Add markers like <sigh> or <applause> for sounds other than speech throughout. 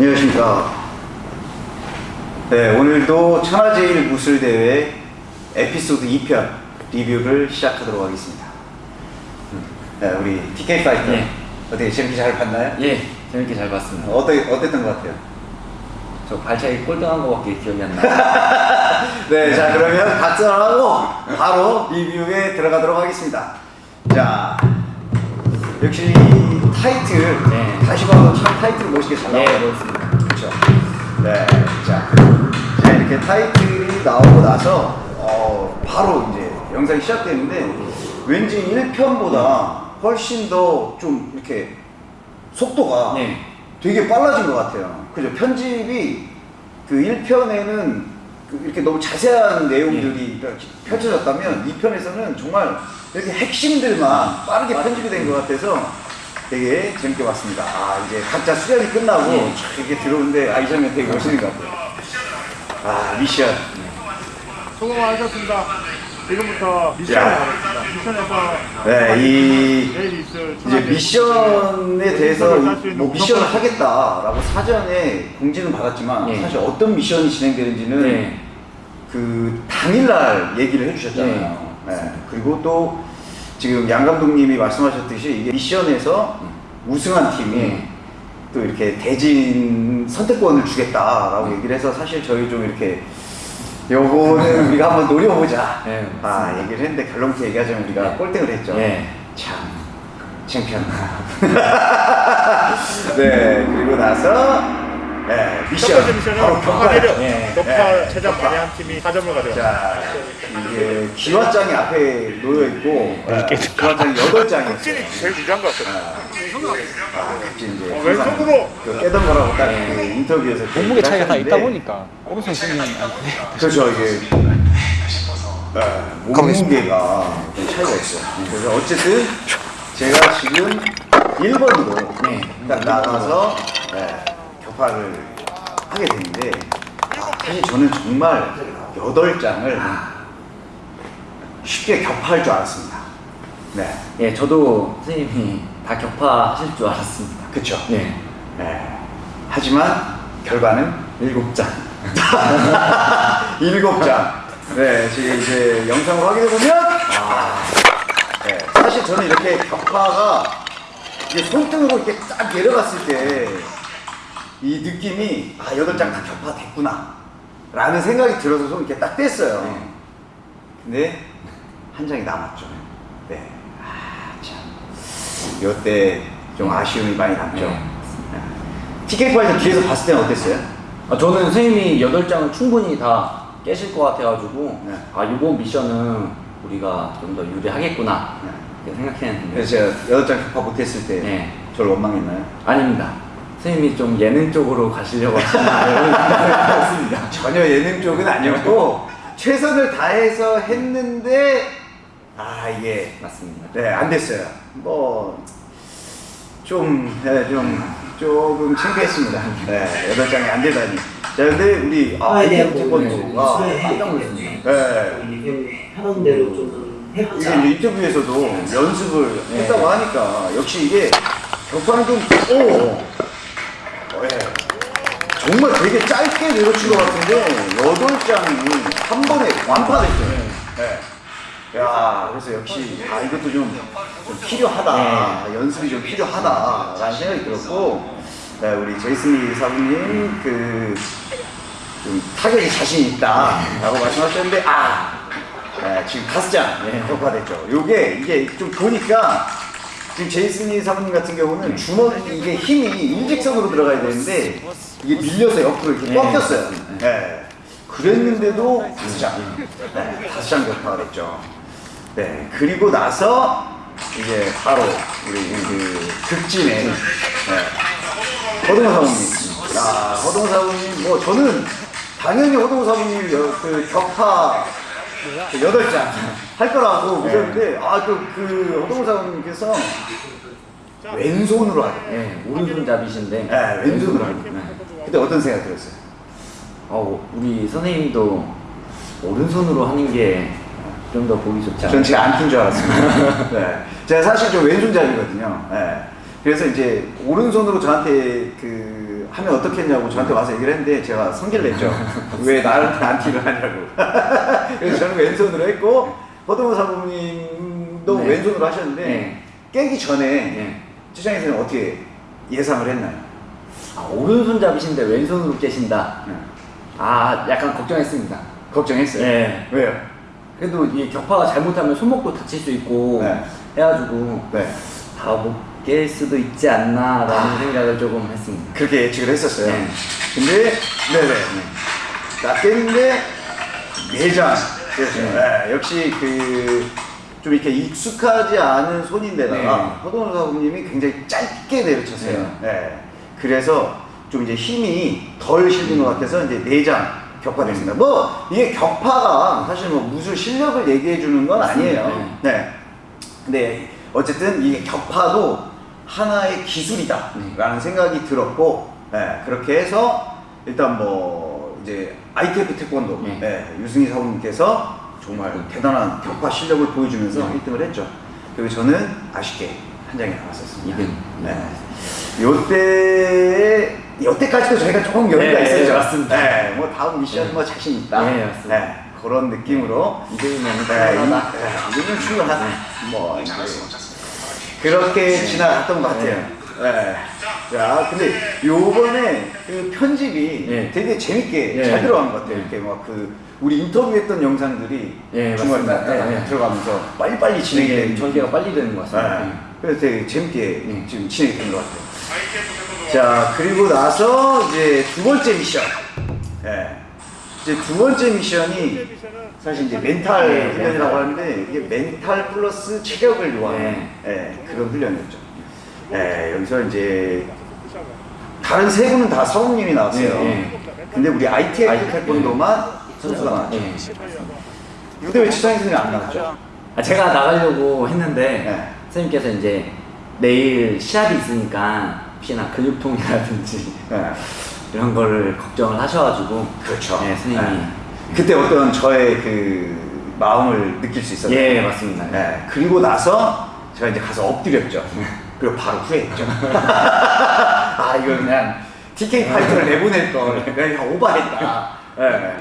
안녕하십니까. 네, 오늘도 천하제일 무술대회 에피소드 2편 리뷰를 시작하도록 하겠습니다. 네, 우리 TK 파이터. 네. 어떻게 재밌게 잘 봤나요? 예, 재밌게 잘 봤습니다. 어떠, 어땠던 것 같아요? 저 발차기 꼴등한 거밖에 기억이 안 나요. <laughs> 네, 자, 그러면 박수하고 바로 리뷰에 들어가도록 하겠습니다. 자, 역시 타이틀, 네. 다시 봐도 참 타이틀 멋있게 잘 네, 나와요. 멋있습니다. 그렇죠. 네, 자, 자 이렇게 타이틀이 나오고 나서 어, 바로 이제 영상이 시작되는데 왠지 1편보다 훨씬 더 좀 이렇게 속도가 네. 되게 빨라진 것 같아요. 그죠? 편집이 그 1편에는 이렇게 너무 자세한 내용들이 네. 이렇게 펼쳐졌다면 2편에서는 정말 이렇게 핵심들만 빠르게 편집이 된 것 같아서 되게 재밌게 봤습니다. 아, 이제 각자 수련이 끝나고 네. 촥 이렇게 들어오는데 아, 이 장면 되게 멋있는 것 같아요. 아, 미션. 수고하셨습니다. 지금부터 미션을 야. 하겠습니다. 미션에서 네, 이 이제 미션에 대해서 뭐 미션을. 하겠다라고 사전에 공지는 받았지만 네. 사실 어떤 미션이 진행되는지는 네. 그 당일날 얘기를 해주셨잖아요. 네. 그리고 또 지금 양 감독님이 말씀하셨듯이 이게 미션에서 우승한 팀이 네. 또 이렇게 대진 선택권을 주겠다라고 얘기를 해서 사실 저희 좀 이렇게 요거는 우리가 한번 노려보자. 네, 아. 얘기를 했는데 결론부터 얘기하자면 우리가 네. 꼴등을 했죠. 네. 참 창피한. <laughs> 네 그리고 나서 네첫 미션 번째 미션은 바로 격파 네. 격파 네. 최장. 발휘한 팀이 4점을 가져갑니다. 자 이게 기와장이 앞에 놓여 있고 네, 기와장이 여덟 장이 확진이 제일 유리한 것 같아요. 아, 이제 어, 왼손으로! 그 깨던 거라고 딱 그 인터뷰에서 몸무게 차이가 다 있다 보니까 오른손 쓰면 안 돼. 그렇죠 이게 네, 몸무게가 좀 차이가 있어요. 그래서 어쨌든 제가 지금 1번으로 네. 딱 나가서 네, 격파를 하게 됐는데 아, 사실 저는 정말 8장을 쉽게 격파할 줄 알았습니다. 네, 예, 저도 선생님이 다 격파하실 줄 알았습니다. 그쵸. 네. 네. 하지만 결과는 일곱 장. <laughs> 일곱 장. 네, 지금 이제 영상을 확인해 보면 아, 네, 사실 저는 이렇게 격파가 이게 손등으로 이렇게 딱 내려갔을 때 이 느낌이 아 여덟 장 다 격파됐구나 라는 생각이 들어서 손 이렇게 딱 뗐어요. 네. 근데 한 장이 남았죠. 네, 이때 좀 아쉬움이 많이 남죠. 네, TK 파이터 뒤에서 봤을 때는 어땠어요? 아, 저는 선생님이 여덟 장을 충분히 다 깨실 것 같아가지고 네. 아 이번 미션은 우리가 좀 더 유리하겠구나 네. 생각했는데 그래서 제가 여덟 장 격파 못했을 때 네. 저를 원망했나요? 아닙니다. 선생님이 좀 예능 쪽으로 가시려고 하시나 이런 생각을 했습니다. 전혀 예능 쪽은 아니었고 최선을 다해서 했는데 아 이게 맞습니다. 네 안 됐어요. 뭐 좀 네, 좀 조금 창피했습니다. 네 여덟 장이 안 되다니. 자 근데 우리 아 대한 이태 부분을 태권도가 수행해 깜짝 놀랐습니다. 네 이게 하는 대로 좀 이게 해보자. 이제 인터뷰에서도 연습을 네. 했다고 하니까 역시 이게 격파는 좀 오. 어, 예. 정말 되게 짧게 내려친 것 같은데 여덟 장이 한 번에 완파됐어요. 네. 야, 그래서 역시 아 이것도 좀, 좀 필요하다, 연습이 좀 필요하다라는 생각이 들었고, 네, 우리 제이슨 리 사부님 그 좀 타격이 자신 있다라고 말씀하셨는데 아 네, 지금 다섯 장 네. 격파됐죠. 요게 이게 좀 보니까 지금 제이슨 리 사부님 같은 경우는 주먹 이게 힘이 일직선으로 들어가야 되는데 이게 밀려서 옆으로 이렇게 네. 꺾였어요. 네. 그랬는데도 다섯 장, 네, 다섯 장 격파가 됐죠. 네, 그리고 나서 이제 바로 우리 그 극진의 네, 허동호 사부님. 야, 허동호 사부님, 뭐 저는 당연히 허동호 사부님 여- 그 격파 그 여덟 장 할 거라고 믿었는데 아 그 그 허동호 사부님께서 왼손으로 하죠. 네, 오른손 잡이신데 네, 왼손으로 하죠. 네. 그때 어떤 생각 들었어요? 어, 우리 선생님도 오른손으로 하는 게 좀 더 보기 좋지 않아요? 전 제가 안킨줄 알았습니다. <laughs> 네. 제가 사실 좀 왼손잡이거든요. 네. 그래서 이제 오른손으로 저한테 그 하면 어떻겠냐고 저한테 와서 얘기를 했는데 제가 성질 냈죠. <laughs> 왜 나한테 안 티를 하냐고. <laughs> 그래서 저는 왼손으로 했고 허동호 사부님도 네. 왼손으로 하셨는데 네. 깨기 전에 네. 최장에서는 어떻게 예상을 했나요? 아, 오른손잡이신데 왼손으로 깨신다. 네. 아, 약간 걱정했습니다. 걱정했어요. 네. 왜요? 그래도 이 격파가 잘못하면 손목도 다칠 수 있고 네. 해가지고 네. 다못 깰 수도 있지 않나라는 아. 생각을 조금 했습니다. 그렇게 예측을 했었어요. 네. 근데 네네. 나 깼는데 내장. 그렇죠. 네. 네, 역시 그 좀 이렇게 익숙하지 않은 손인데다가 네. 허동원 사부님이 굉장히 짧게 내려쳤어요. 네. 네. 그래서 좀 이제 힘이 덜 실린 것 같아서 이제 내장 격파됐습니다. 뭐 이게 격파가 사실 뭐 무슨 실력을 얘기해 주는 건 맞습니다. 아니에요. 네. 근데 어쨌든 이게 격파도 하나의 기술이다라는 생각이 들었고 네, 그렇게 해서 일단 뭐 이제 ITF 태권도 네. 네, 유승희 사부님께서 정말 대단한 격파 실력을 보여주면서 네. 1등을 했죠. 그리고 저는 아쉽게 한 장에 나왔었습니다. 이등. 네. 요때 요때까지도 저희가 조금 여유가 네, 있었죠. 네, 맞습니다. 네, 뭐 다음 미션 뭐 자신 있다. 네, 맞습니다. 네, 그런 느낌으로 이등이면 네, 충분하다. 이면 충분하다. 뭐 이제 그렇게 지나갔던 것 같아요. 네. 자, 근데 요번에 그 편집이 네. 되게 재밌게 네. 잘 들어간 것 같아요. 네. 이렇게 막 그 우리 인터뷰했던 영상들이 네, 중간에. 네, 네. 들어가면서 빨리빨리 진행이 되는 전개가 빨리 되는 것 같습니다. 네. 그래서 되게 재밌게 네. 지금 진행이 되는 것 같아요. 자, 그리고 나서 이제 두 번째 미션. 예. 이제 두 번째 미션이 사실 이제 멘탈 네, 훈련이라고. 하는데 이게 멘탈 플러스 체력을 요하는 네. 예, 그런 훈련이었죠. 예, 여기서 이제 다른 세 분은 다 사모님이 나왔어요. 네, 네. 근데 우리 ITF 태권도만 선수가 나왔죠. 네. 근데 왜 지상희 선생님 안 나왔죠? 아, 제가 나가려고 했는데 네. 선생님께서 이제 내일 시합이 있으니까 혹시나 근육통이라든지 네. 이런 거를 걱정을 하셔가지고 그렇죠. 네, 선생님이 네. 그때 어떤 저의 그 마음을 느낄 수 있었어요. 예, 맞습니다. 네. 그리고 나서 제가 이제 가서 엎드렸죠. <laughs> 그리고 바로 후회했죠. <laughs> 아, 이거 그냥 TK 파이터를 내보낼 걸. 그냥 오바했다. 네.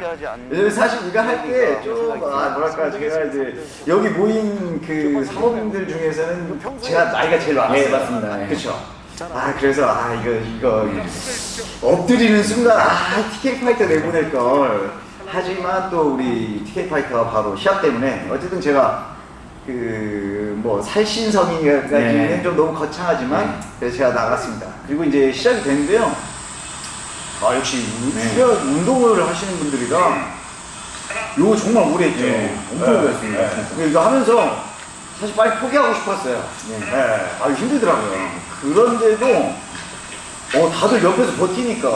왜냐면 사실 우리가 할 때 좀, 아, 뭐랄까, 제가 이제 여기 모인 그 사모님들 중에서는 제가 나이가 제일 많았어요. 예, 맞습니다. 예. 그쵸. 아, 그래서, 아, 이거, 이거, 엎드리는 순간, 아, TK 파이터 내보낼 걸. 하지만 또 우리 TK 파이터가 바로 시합 때문에, 어쨌든 제가 그 뭐 살신성이까지는 네. 좀 너무 거창하지만 네. 그래서 제가 나갔습니다. 그리고 이제 시작이 됐는데요. 아 역시 네. 운동을 하시는 분들이라 이거 정말 오래 했죠. 네, 엄청 오래 했습니다, 진짜. 이거 하면서 사실 빨리 포기하고 싶었어요. 네. 아 힘들더라고요. 그런데도 어 다들 옆에서 버티니까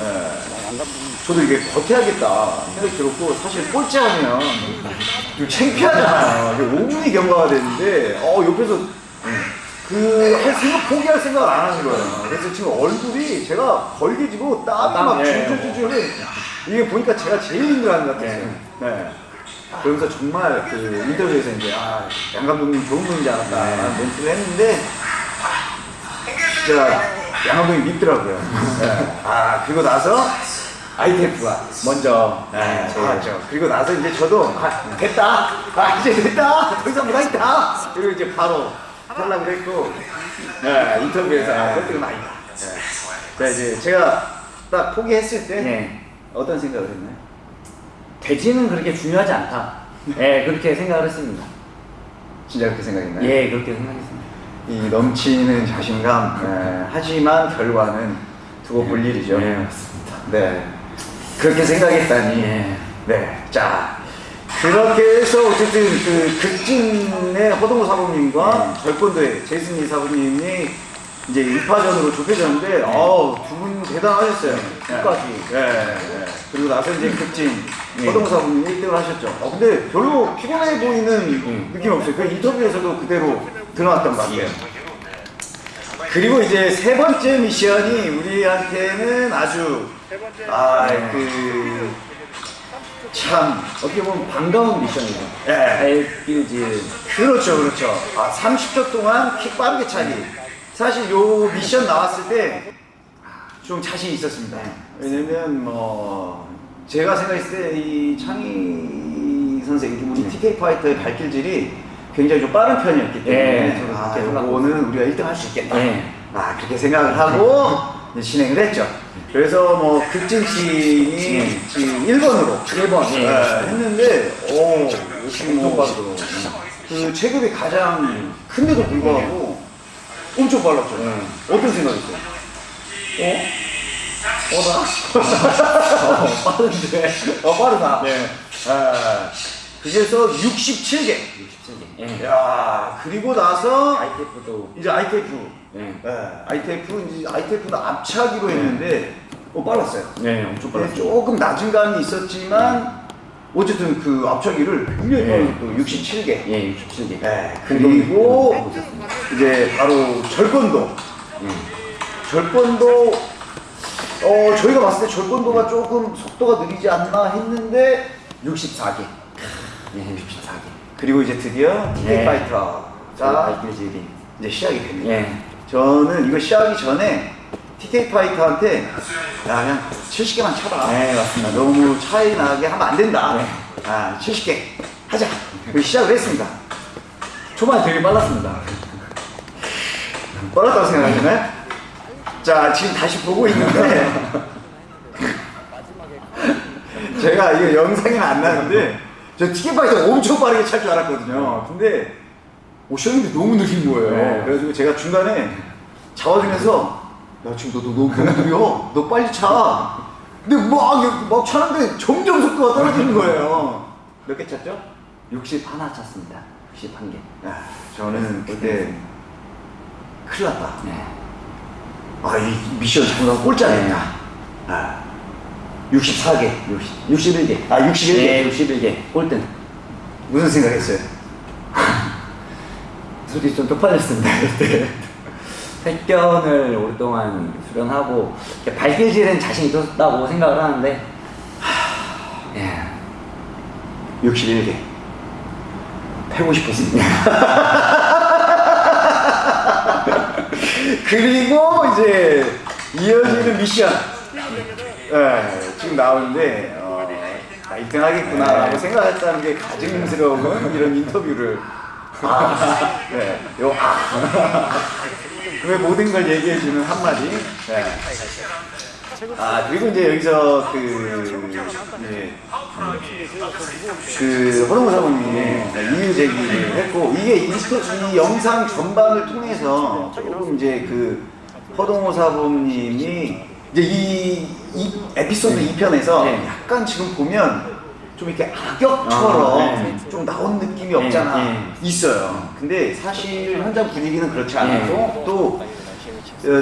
예. 저도 이게 버텨야겠다 생각이 들었고 사실 꼴찌하면 좀 창피하잖아요. 이게 5분이 경과가 됐는데 어 옆에서 그할 생각 포기할 생각을 안 하는 거예요. 그래서 지금 얼굴이 제가 걸개지고 땀이 땀, 막 예. 줄줄줄줄 이게 보니까 제가 제일 힘들어하는 것 같았어요. 네. 네. 그러면서 정말 그 인터뷰에서 이제 아, 양 감독님 좋은 분인지 알았다라는 멘트를 했는데 진짜 양 감독님 밉더라고요. 네. 아 그리고 나서 ITF가 먼저 네, 나왔죠. 그리고 나서 이제 저도 아, 됐다. 아 이제 됐다. 더 이상 못하겠다. 그리고 이제 바로 탈락을 했고 네, 인터뷰에서 아, 그때는 아니다. 네. 자 이제 제가 딱 포기했을 때 네. 어떤 생각을 했나요? 돼지는 그렇게 중요하지 않다. 예, 그렇게 생각을 했습니다. 진짜 그렇게 생각했나요? 예, 그렇게 생각했습니다. 이 넘치는 자신감 예, 하지만 결과는 두고 볼 일이죠. 예, 맞습니다. 네. 그렇게 생각했다니. 예. 네. 자. 그렇게 해서 어쨌든 그 극진의 허동호 사부님과 절권도의 제이슨 이 사부님이 이제 1파전으로 좁혀졌는데 어우 두분 대단하셨어요. 끝까지. 예. 예. 그리고 나서 이제 극진 예. 허동호 사부님이 1등을 하셨죠. 어, 근데 별로 피곤해 보이는 느낌이 없어요. 그 인터뷰에서도 그대로 드러났던 것 같아요. 그리고 이제 세 번째 미션이 우리한테는 아주 아그 참 어떻게 보면 반가운 미션이죠. 예. 알필즈 그렇죠 그렇죠 아 30초 동안 킥 빠르게 차기 사실 요 미션 나왔을 때 아, 좀 자신 있었습니다. 왜냐면 뭐 제가 생각했을 때 이 창희 선생, 우리 네. TK 파이터의 발길질이 굉장히 좀 빠른 편이었기 때문에 네, 아, 이거는 우리가 1등 할 수 있겠다. 네. 아 그렇게 생각을 하고 이제 진행을 했죠. 그래서 뭐 급진팀이 지금 1번으로 1번, 예. 했는데 오 역시 뭐 빠르더라고요. 그 체급이 가장 큰데도 불구하고 엄청 빨랐죠. 어떤 생각이세요? 어? 어나? 어, 빠른데. 어 빠르다. 네. 아, 그래서 67개. 67개. 예. 야 그리고 나서 ITF도 이제 ITF. 예. 예, ITF 이제 ITF는 앞차기로 했는데 어 빨랐어요. 네, 엄청 네, 빨랐어요. 조금 낮은 감이 있었지만 어쨌든 그 앞차기를 굉장히 네. 또 67개. 예, 67개. 네, 그리고 이제 바로 절권도. 예. 절권도 어 저희가 봤을 때 절권도가 조금 속도가 느리지 않나 했는데 64개. 예, 64개. 그리고 이제 드디어 TK 네. 파이터가. 이제 시작이 됩니다. 예. 저는 이거 시작하기 전에 TK 파이터한테 야 그냥 70개만 쳐라. 네, 맞습니다. 아, 너무 차이 나게 하면 안 된다. 네. 아 70개 하자. 시작을 했습니다. 초반에 되게 빨랐습니다. 빨랐다고 생각하시나요? 자 지금 다시 보고 있는데 <laughs> 제가 이거 영상에는 안 나는데 저 파이터 엄청 빠르게 찰 줄 알았거든요. 근데 오션인데 너무 느린 거예요. 네. 그래가지고 제가 중간에 잡아주면서 야 지금 너, 너, 너 너무 느려. 너 빨리 차. 근데 막, 막 차는데 점점 속도가 떨어지는 거예요. 몇 개 찼죠? 60 하나 찼습니다. 61개. 야, 저는 그때 큰일 났다. 네. 아, 이 미션 잘못하면 꼴찌하겠다. 아, 64개. 60, 61개. 아, 61개. 네, 61개. 꼴등. 무슨 생각했어요? <laughs> 솔직히 좀 쪽팔렸습니다, 그때. 택견을 오랫동안 수련하고, 발길질은 자신 있었다고 생각을 하는데, 하... 예. 61개. 패고 싶었습니다. <laughs> 그리고 이제 이어지는 미션. 예, 지금 나오는데, 어, 나 1등 하겠구나라고 생각했다는 게 가증스러운 이런 인터뷰를. 아, 네, 요, 아. <laughs> 왜 모든 걸 얘기해주는 한마디. 네. 아, 그리고 이제 여기서 그, 네. 그 허동호 사모님이 이유 제기를 했고 이게 이, 이 영상 전반을 통해서 조금 이제 그 허동호 사모님이 이제 이, 이 에피소드 네. 2편에서 네. 약간 지금 보면 좀 이렇게 악역처럼 아, 네. 좀 나온 느낌이 없잖아 네. 있어요. 근데 사실 현장 분위기는 그렇지 네. 않아서 또 어,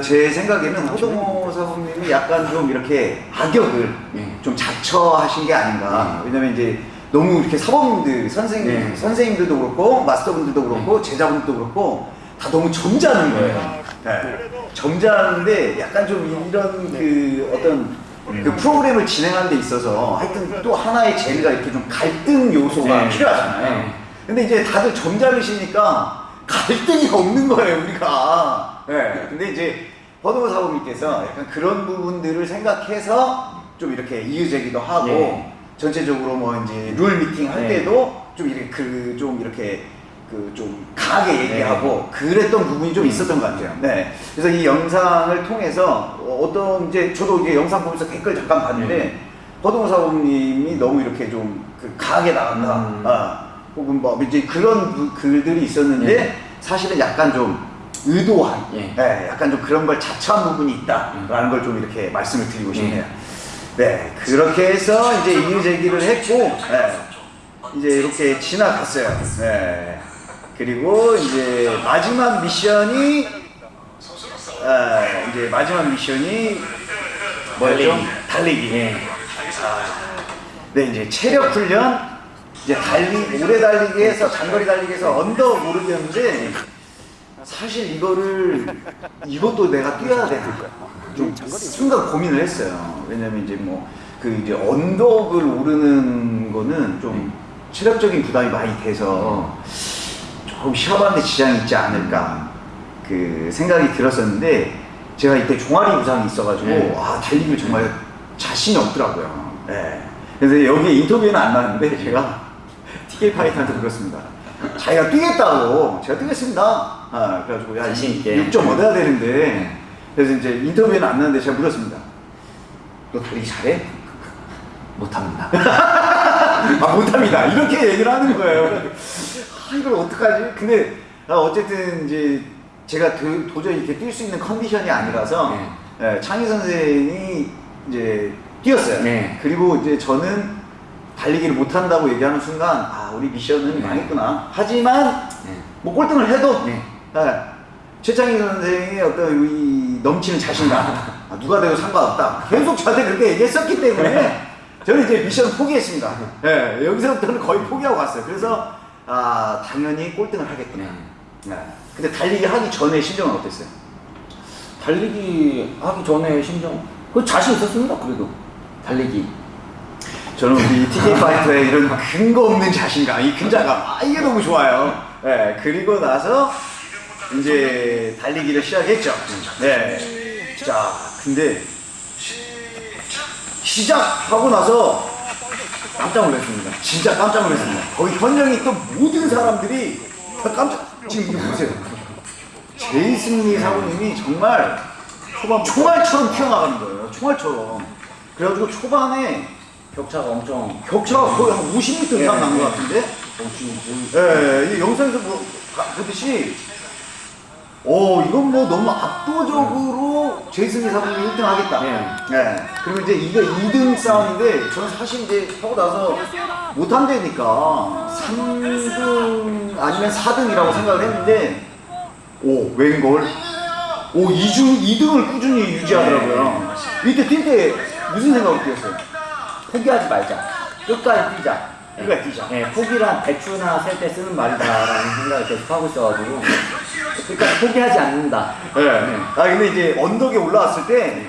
제 생각에는 허동호 사부님이 약간 좀 이렇게 악역을 네. 좀 자처하신 게 아닌가. 왜냐면 이제 너무 이렇게 사범님들, 선생님, 네. 선생님들도 그렇고, 마스터분들도 그렇고, 제자분들도 그렇고, 다 너무 점잖은 거예요. 네. 점잖은데 약간 좀 이런 그 어떤 그 프로그램을 진행하는 데 있어서 하여튼 또 하나의 재미가 이렇게 좀 갈등 요소가 네. 필요하잖아요. 네. 근데 이제 다들 점잖으시니까 갈등이 없는 거예요, 우리가. 네. 근데 이제 허동호 사부님께서 약간 그런 부분들을 생각해서 좀 이렇게 이유 제기도 하고 네. 전체적으로 뭐 이제 룰 미팅 할 네. 때도 좀 이렇게 그 좀 이렇게 그 좀 강하게 얘기하고 그랬던 부분이 좀 있었던 것 같아요. 네. 그래서 이 영상을 통해서 어떤 이제 저도 이제 영상 보면서 댓글 잠깐 봤는데 네. 허동호 사부님이 너무 이렇게 좀 그 강하게 나간다. 음. 아, 혹은 뭐 이제 그런 부- 글들이 있었는데 네. 사실은 약간 좀 의도한, 예. 네, 약간 좀 그런 걸 자처한 부분이 있다라는 걸 좀 이렇게 말씀을 드리고 싶네요. 네, 그렇게 해서 이제 이유 제기를 했고, 네, 이제 이렇게 지나갔어요. 네. 그리고 이제 마지막 미션이, 아, 이제 마지막 미션이 뭐였죠? 달리기. 달리기. 예. 네, 이제 체력 훈련, 이제 달리, 오래 달리기에서, 장거리 달리기에서 언덕 오르기였는데, 사실 이거를, 이것도 내가 뛰어야 되나? 좀 순간 고민을 했어요. 왜냐면 이제 뭐, 그 이제 언덕을 오르는 거는 좀 체력적인 부담이 많이 돼서, 조금 시합하는데 지장이 있지 않을까, 그 생각이 들었었는데, 제가 이때 종아리 부상이 있어가지고 네. 아 달리기를 정말 자신이 없더라고요. 네. 그래서 여기 인터뷰에는 안 나왔는데 제가 <laughs> TK 파이터한테 그렇습니다. 자기가 뛰겠다고 제가 뛰겠습니다. 아, 그래가지고 야 자신 있게. 6점 얻어야 되는데 그래서 이제 인터뷰에는 안 나왔는데 제가 물었습니다. 너 달리기 잘해? <laughs> 못합니다. <laughs> 아 못합니다. 이렇게 얘기를 하는 거예요. 아, 이걸 어떡하지? 근데 아, 어쨌든 이제 제가 도, 도저히 이렇게 뛸 수 있는 컨디션이 아니라서 예, 창희 선생이 이제 뛰었어요. 네. 그리고 이제 저는 달리기를 못한다고 얘기하는 순간 아 우리 미션은 네. 망했구나. 하지만 네. 뭐 꼴등을 해도 네. 예, 최창희 선생의 어떤 이 넘치는 자신감 아, 누가 돼도 상관없다 계속 저한테 그렇게 얘기했었기 때문에 저는 이제 미션 포기했습니다 예, 여기서부터는 거의 포기하고 갔어요 그래서 아 당연히 꼴등을 하겠구나 네. 네. 근데 달리기 하기 전에 심정은 어땠어요? 달리기 하기 전에 심정 그 자신 있었습니다. 그래도 달리기. 저는 우리 TK 파이터의 이런 근거 없는 자신감, 이 근자감, 아, 이게 너무 좋아요. 네, 그리고 나서 이제 달리기를 시작했죠. 네. 자, 근데 시작하고 나서 깜짝 놀랐습니다. 진짜 깜짝 놀랐습니다. 거기 현장에 있던 모든 사람들이 다 깜짝, 지금 이거 보세요. 제이슨 리 사부님이 정말 초반 총알처럼 튀어나가는 거예요. 총알처럼. 그래가지고 초반에 격차가 엄청 격차가 거의 한 50m 이상 난 것 같은데? 예, 이 영상에서 뭐, 가- 보듯이, 오, 이건 뭐 너무 압도적으로 제이슨이 사부님이 1등 하겠다. 네. 예. 그리고 이제 이게 2등 싸움인데, 저는 사실 이제 하고 나서 못한다니까 3등 아니면 4등이라고 생각을 했는데, 오, 웬걸? 오, 2중, 2등을 꾸준히 유지하더라고요. 이때 뛸 때 무슨 생각을 뛰었어요? 포기하지 말자. 끝까지 뛰자. 끝까지 뛰자. 네, 포기란 배추나 셀 때 쓰는 말이다라는 생각을 계속 하고 있어가지고 끝까지 포기하지 않는다. 네. 아 근데 이제 언덕에 올라왔을 때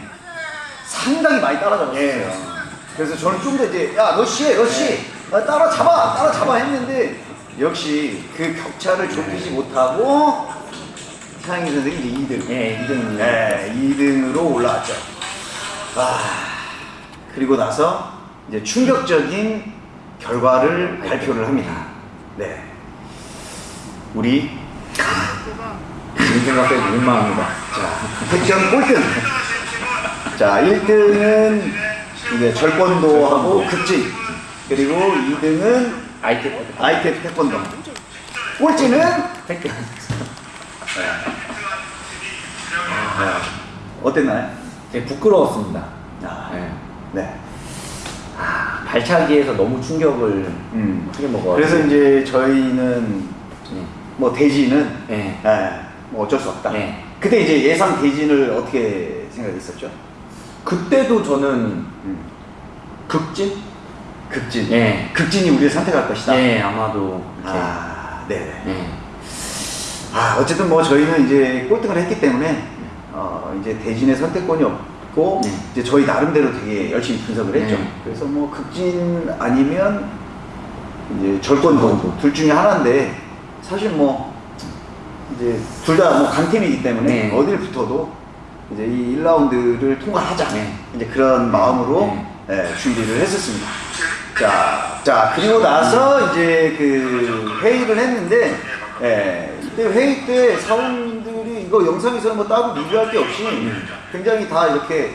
상당히 많이 따라잡았어요. 예. 그래서 저는 좀 더 이제 야 러시해 러시 아, 따라잡아 따라잡아 했는데 역시 그 격차를 좁히지 못하고 태양이 선생이 이제 2등. 예, 2등. 네, 2등으로 올라왔죠. 아 그리고 나서 이제 충격적인 결과를 발표를 합니다. 네. 우리 생각해도 민망합니다. 자, 획전 꼴등. 자, 1등은 이제 절권도하고 극진. 그리고 2등은 아이템 아이텍 태권도. 꼴찌는 택견. 어땠나요? 되게 부끄러웠습니다. 아, 네. 네. 아, 발차기에서 너무 충격을 음. 크게 먹어. 그래서 이제 저희는 네. 뭐 대진은 네. 예, 뭐 어쩔 수 없다. 네. 그때 이제 예상 대진을 어떻게 생각했었죠? 그때도 저는 음. 극진? 극진. 네. 극진이 우리를 선택할 것이다. 네, 아마도 이렇게. 아, 네. 네. 아, 어쨌든 뭐 저희는 이제 꼴등을 했기 때문에 어, 이제 대진의 선택권이 없 고 네. 이제 저희 나름대로 되게 열심히 분석을 했죠. 네. 그래서 뭐 극진 아니면 이제 절권도 둘 중에 하나인데 사실 뭐 이제 둘 다 뭐 강팀이기 때문에 네. 어딜 붙어도 이제 이 1라운드를 통과하자 네. 이제 그런 마음으로 예, 준비를 했었습니다. 자, 자 그리고 나서 이제 그 회의를 했는데 예, 이때 회의 때 사원들이 이거 영상에서는 뭐 따로 리뷰할 게 없이 굉장히 다 이렇게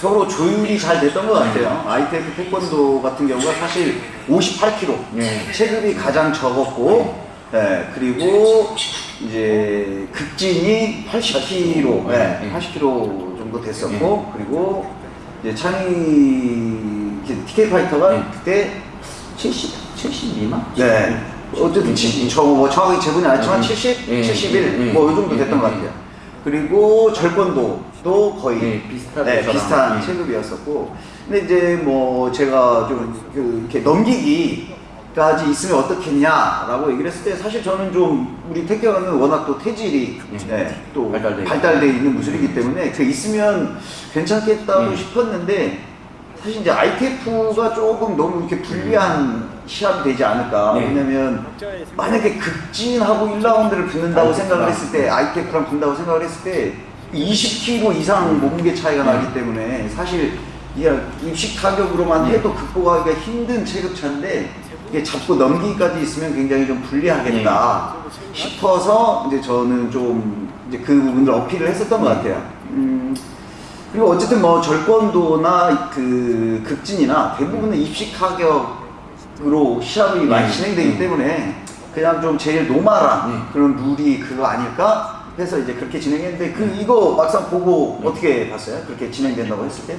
서로 조율이 잘 됐던 것 같아요. ITF 태권도 같은 경우가 사실 58kg 네. 체급이 가장 적었고, 예, 그리고 이제 극진이 80kg, 예, 네. 80kg 정도 됐었고, 그리고 이제 창희 TK 파이터가 네. 그때 70, 70 미만? 네. 어쨌든 지- 저, 뭐 정확히 재보진 안 했지만 음. 70, 예, 71, 예, 뭐이 정도 예, 됐던 것 예, 같아요. 그리고 절권도도 거의 네, 네. 비슷한 예. 체급이었었고, 근데 이제 뭐 제가 좀 그 이렇게 넘기기까지 있으면 어떻겠냐라고 얘기를 했을 때 사실 저는 좀 우리 태경은 워낙 또 태질이 예. 네, 또 발달돼 발달돼. 있는 무술이기 때문에 그 있으면 괜찮겠다고 예. 싶었는데 사실 이제 ITF가 조금 너무 이렇게 불리한 시합이 되지 않을까. 네. 왜냐면 만약에 극진하고 1라운드를 붙는다고 생각을 했을 때, ITF랑 붙는다고 생각을 했을 때, 20kg 이상 몸무게 차이가 나기 때문에 사실 이게 입식 타격으로만 해도 극복하기가 힘든 체급차인데 이게 잡고 넘기기까지 있으면 굉장히 좀 불리하겠다. 싶어서 이제 저는 좀 이제 그 부분을 어필을 했었던 것 같아요. 음, 그리고 어쨌든 뭐 절권도나 그 극진이나 대부분은 입식 타격으로 시합이 많이 네. 진행되기 네. 때문에 그냥 좀 제일 normal한 네. 그런 룰이 그거 아닐까 해서 이제 그렇게 진행했는데 그 이거 막상 보고 어떻게 봤어요? 그렇게 진행된다고 했을 때?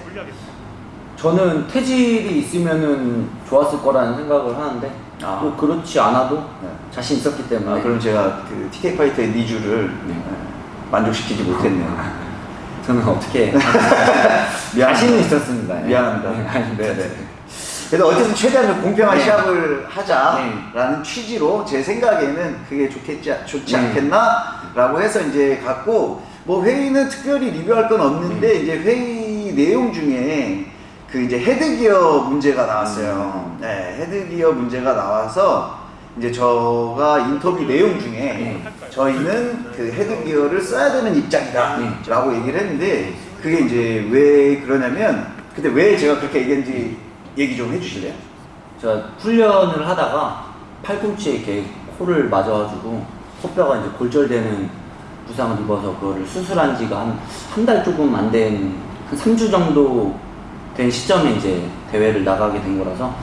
저는 태질이 있으면은 좋았을 거라는 생각을 하는데 아. 뭐 그렇지 않아도 네. 자신 있었기 때문에 아, 그럼 제가 그 TK 파이터의 needs를 네. 예, 만족시키지 못했네요. <laughs> 저는 어떻게. <laughs> 자신은 있었습니다. 네. 미안합니다. 네, 아니, 네, 네. 그래서 어쨌든 최대한 좀 공평한 네. 시합을 하자라는 취지로 제 생각에는 그게 좋겠지 좋지 네. 않겠나라고 해서 이제 갔고 뭐 회의는 특별히 리뷰할 건 없는데 네. 이제 회의 내용 중에 그 이제 헤드기어 문제가 나왔어요. 음. 네, 헤드기어 문제가 나와서 이제 저가 인터뷰 내용 중에 네. 저희는 그 헤드기어를 써야 되는 입장이다 라고 얘기를 했는데 그게 이제 왜 그러냐면 근데 왜 제가 그렇게 얘기했는지 얘기 좀 해주실래요? 제가 훈련을 하다가 팔꿈치에 이렇게 코를 맞아가지고 코뼈가 이제 골절되는 부상을 입어서 그거를 수술한 지가 한 한 달 조금 안 된 한 3주 정도 된 시점에 이제 대회를 나가게 된 거라서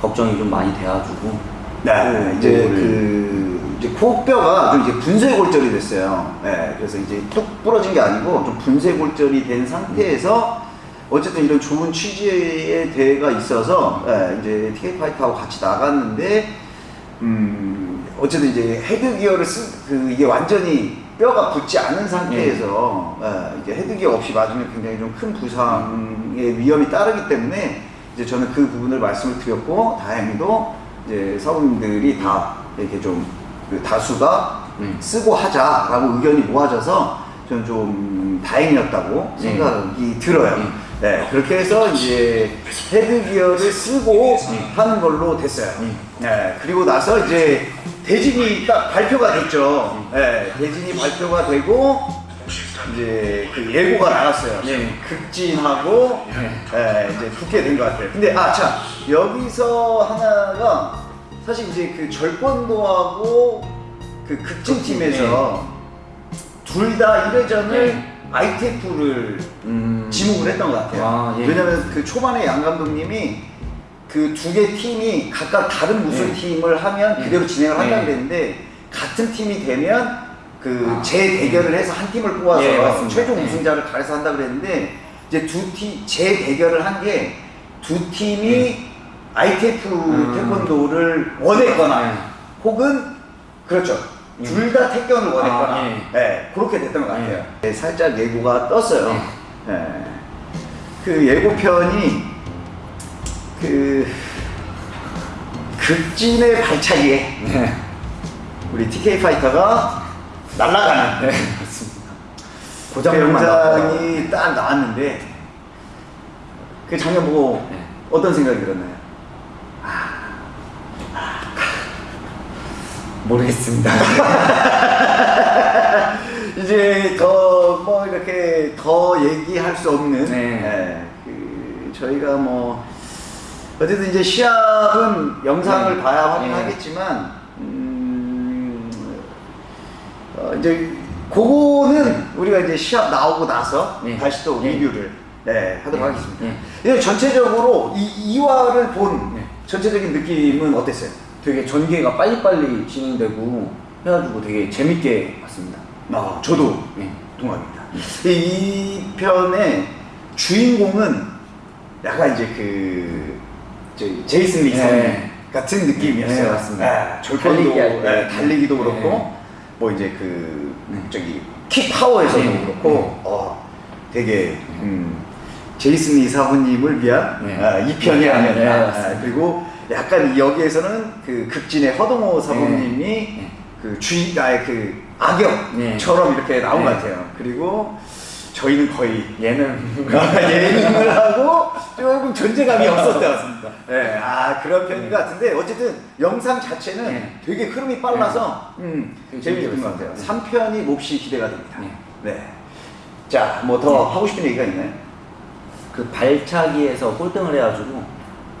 걱정이 좀 많이 돼가지고 네, 이제 그 이제 코뼈가 좀 이제 분쇄 골절이 됐어요. 네, 그래서 이제 뚝 부러진 게 아니고 좀 분쇄 골절이 된 상태에서 어쨌든 이런 좋은 취지의 대회가 있어서 네, 이제 TK 파이터하고 같이 나갔는데 음 어쨌든 이제 헤드 기어를 쓴그 이게 완전히 뼈가 붙지 않은 상태에서 예, 이제 헤드 기어 없이 맞으면 굉장히 좀 큰 부상의 위험이 따르기 때문에 이제 저는 그 부분을 말씀을 드렸고 다행히도 이제 사부님들이 다 이렇게 좀 그 다수가 음. 쓰고 하자라고 의견이 모아져서 저는 좀 다행이었다고 네. 생각이 들어요. 음. 네, 그렇게 해서 이제 헤드 기어를 쓰고 음. 하는 걸로 됐어요. 음. 네, 그리고 나서 이제 대진이 딱 발표가 됐죠. 음. 네, 대진이 발표가 되고 이제 그 예고가 나갔어요. 네. 극진하고 네. 네, 이제 붙게 된 것 같아요. 근데 아, 참 여기서 하나가 사실 이제 그 절권도하고 그 극진 팀에서 둘다 1회전을 네. ITF를 음, 지목을 했던 것 같아요. 아, 예. 왜냐면 그 초반에 양 감독님이 그 두 개 팀이 각각 다른 무술 네. 팀을 하면 네. 그대로 진행을 한다고 네. 그랬는데 같은 팀이 되면 그 아. 재대결을 해서 한 팀을 뽑아서 예. 최종 네. 우승자를 가려서 한다 그랬는데 이제 두 팀 재대결을 한 게 두 팀이 ITF 음. 태권도를 원했거나 네. 혹은 그렇죠. 음. 둘다 태권을 원했거나 아, 예. 네, 그렇게 됐던 것 같아요. 예. 네, 살짝 예고가 떴어요. 네. 그 예고편이 그 극진의 발차기에 네. 우리 TK 파이터가 날아가는 네, 맞습니다. 그. 영상이 딱 나왔는데 그 장면 보고 네. 어떤 생각이 들었나요? 모르겠습니다. <laughs> 이제 더 뭐 이렇게 더 얘기할 수 없는 네. 예, 그 저희가 뭐 어쨌든 이제 시합은 영상을 네. 봐야 네. 확인하겠지만 음, 어, 이제 그거는 우리가 이제 시합 나오고 나서 네. 다시 또 네. 리뷰를 네, 하도록 네. 하겠습니다. 네. 이제 전체적으로 이 2화를 본 네. 전체적인 느낌은 어땠어요? 되게 전개가 빨리빨리 진행되고 해가지고 되게 재밌게 봤습니다. 아, 저도 네. 동감입니다. 이 편의 주인공은 약간 이제 그 저희 제이슨 리 네. 네. 같은 느낌이었어요. 네, 맞습니다. 네, 절권도 달리기 할 때. 네, 달리기도 네. 그렇고 뭐 이제 그 네. 저기 킥 파워에서도 네. 그렇고 네. 어 되게 음, 제이슨 리 사부님을 위한 네. 아, 이 편이 네, 아니었나. 네. 아, 그리고 약간 여기에서는 그 극진의 허동호 사부님이 네. 그 주인 아의 그 악역처럼 네. 이렇게 나온 것 네. 같아요. 그리고 저희는 거의 얘는 <laughs> 예능을 하고 조금 존재감이 없었던 네, 아 그런 편인 것 같은데 어쨌든 영상 자체는 네. 되게 흐름이 빨라서 음, 재밌었던 것. 같아요. 3편이 몹시 기대가 됩니다. 네. 네. 자, 뭐 더 하고 싶은 얘기가 있나요? 그 발차기에서 꼴등을 해가지고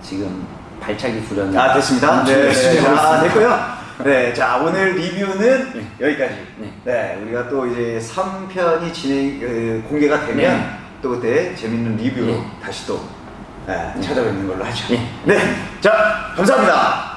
지금 발차기 수련을 아, 됐습니다. 네, 열심히 하고 자. 됐고요. 네, 자, 오늘 리뷰는 네. 여기까지. 네. 네, 우리가 또 이제 3편이 진행, 그, 공개가 되면 네. 또 그때 재밌는 리뷰로 네. 다시 또 네, 찾아뵙는 걸로 하죠. 네. 네, 자, 감사합니다.